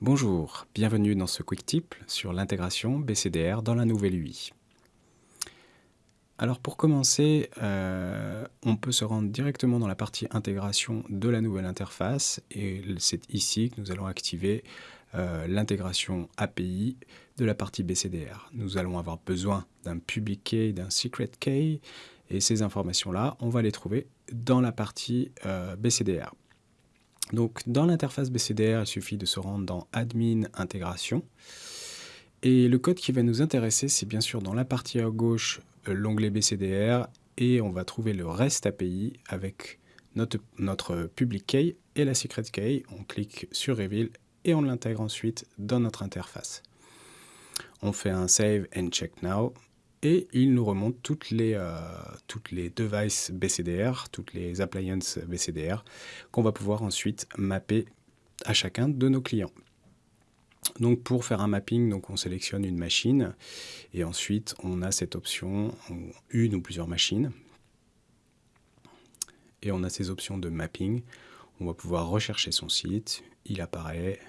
Bonjour, bienvenue dans ce quick tip sur l'intégration BCDR dans la nouvelle UI. Alors pour commencer, euh, on peut se rendre directement dans la partie intégration de la nouvelle interface et c'est ici que nous allons activer euh, l'intégration API de la partie BCDR. Nous allons avoir besoin d'un public key, d'un secret key et ces informations-là, on va les trouver dans la partie euh, BCDR. Donc dans l'interface BCDR, il suffit de se rendre dans Admin Intégration. Et le code qui va nous intéresser, c'est bien sûr dans la partie à gauche, euh, l'onglet BCDR, et on va trouver le REST API avec notre, notre public key et la secret key. On clique sur Reveal et on l'intègre ensuite dans notre interface. On fait un Save and Check Now et il nous remonte toutes les, euh, toutes les devices BCDR, toutes les appliances BCDR qu'on va pouvoir ensuite mapper à chacun de nos clients. Donc pour faire un mapping, donc on sélectionne une machine et ensuite on a cette option, une ou plusieurs machines. Et on a ces options de mapping. On va pouvoir rechercher son site, il apparaît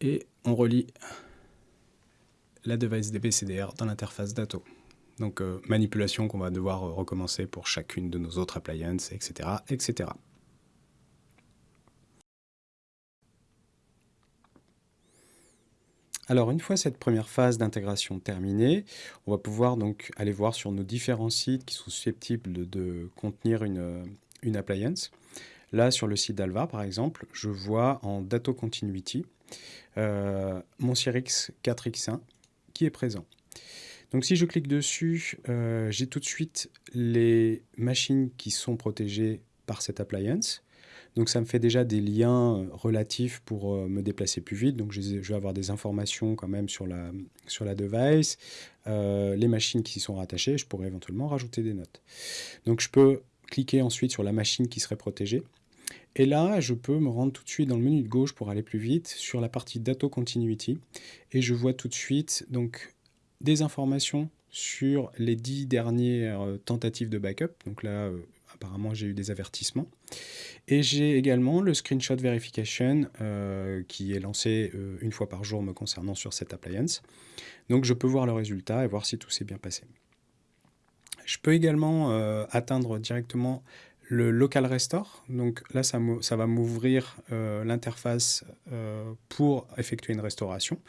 et on relie la device DBCDR dans l'interface Dato. Donc euh, manipulation qu'on va devoir euh, recommencer pour chacune de nos autres appliances, etc. etc. Alors une fois cette première phase d'intégration terminée, on va pouvoir donc aller voir sur nos différents sites qui sont susceptibles de, contenir une, une, appliance. Là sur le site d'Alvar par exemple, je vois en Dato Continuity euh, mon CRX 4X1 est présent. Donc si je clique dessus, euh, j'ai tout de suite les machines qui sont protégées par cette appliance. Donc ça me fait déjà des liens euh, relatifs pour euh, me déplacer plus vite. Donc je, vais avoir des informations quand même sur la, sur la device, les machines qui sont rattachées. Je pourrais éventuellement rajouter des notes. Donc je peux cliquer ensuite sur la machine qui serait protégée. Et là, je peux me rendre tout de suite dans le menu de gauche pour aller plus vite sur la partie Data Continuity. Et je vois tout de suite donc, des informations sur les dix dernières euh, tentatives de backup. Donc là, euh, apparemment, j'ai eu des avertissements. Et j'ai également le screenshot verification euh, qui est lancé une fois par jour me concernant sur cette appliance. Donc je peux voir le résultat et voir si tout s'est bien passé. Je peux également atteindre directement le local restore. Donc là, ça, ça va m'ouvrir euh, l'interface euh, pour effectuer une restauration.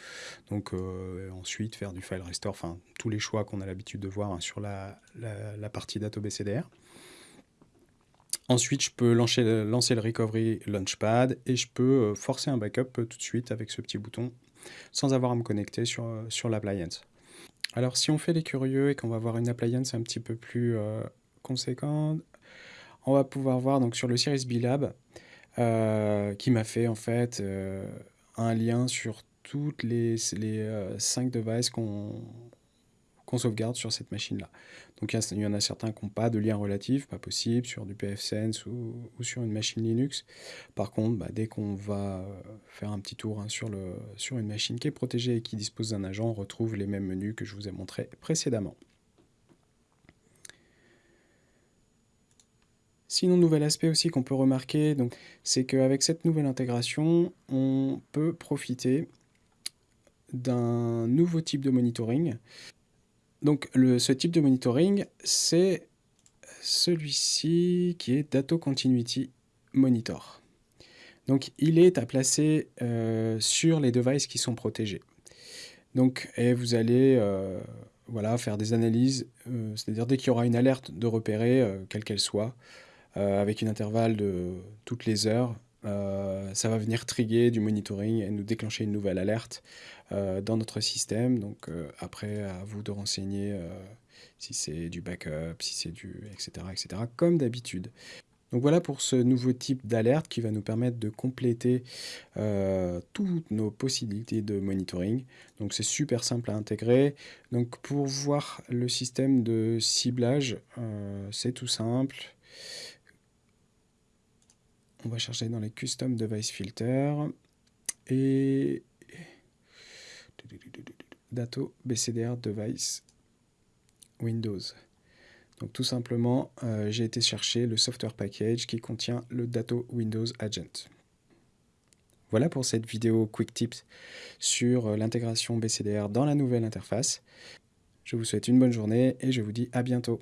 Donc euh, ensuite, faire du file restore, enfin tous les choix qu'on a l'habitude de voir hein, sur la, partie data BCDR. Ensuite, je peux lancer, lancer le Recovery Launchpad et je peux forcer un backup tout de suite avec ce petit bouton sans avoir à me connecter sur, sur l'appliance. Alors, si on fait les curieux et qu'on va voir une appliance un petit peu plus conséquente, on va pouvoir voir donc sur le Series B Lab euh, qui m'a fait en fait euh, un lien sur toutes les, les 5 euh, devices qu'on sauvegarde sur cette machine-là. Donc il y, en a certains qui n'ont pas de lien relatif, pas possible, sur du pfSense ou, sur une machine Linux. Par contre, bah, dès qu'on va faire un petit tour hein, sur, sur une machine qui est protégée et qui dispose d'un agent, on retrouve les mêmes menus que je vous ai montrés précédemment. Sinon, nouvel aspect aussi qu'on peut remarquer, c'est qu'avec cette nouvelle intégration, on peut profiter d'un nouveau type de monitoring. Donc le, ce type de monitoring, c'est celui-ci qui est Data Continuity Monitor. Donc il est à placer euh, sur les devices qui sont protégés. Donc et vous allez euh, voilà, faire des analyses, euh, c'est-à-dire dès qu'il y aura une alerte de repérer, quelle qu'elle soit, avec une intervalle de toutes les heures. Euh, ça va venir trigger du monitoring et nous déclencher une nouvelle alerte euh, dans notre système. Donc après, à vous de renseigner si c'est du backup, si c'est du etc. etc. comme d'habitude. Donc voilà pour ce nouveau type d'alerte qui va nous permettre de compléter toutes nos possibilités de monitoring. Donc c'est super simple à intégrer. Donc pour voir le système de ciblage, c'est tout simple on va chercher dans les Custom Device Filter et Dato BCDR Device Windows. Donc tout simplement, euh, j'ai été chercher le software package qui contient le Dato Windows Agent. Voilà pour cette vidéo Quick Tips sur euh, l'intégration BCDR dans la nouvelle interface. Je vous souhaite une bonne journée et je vous dis à bientôt.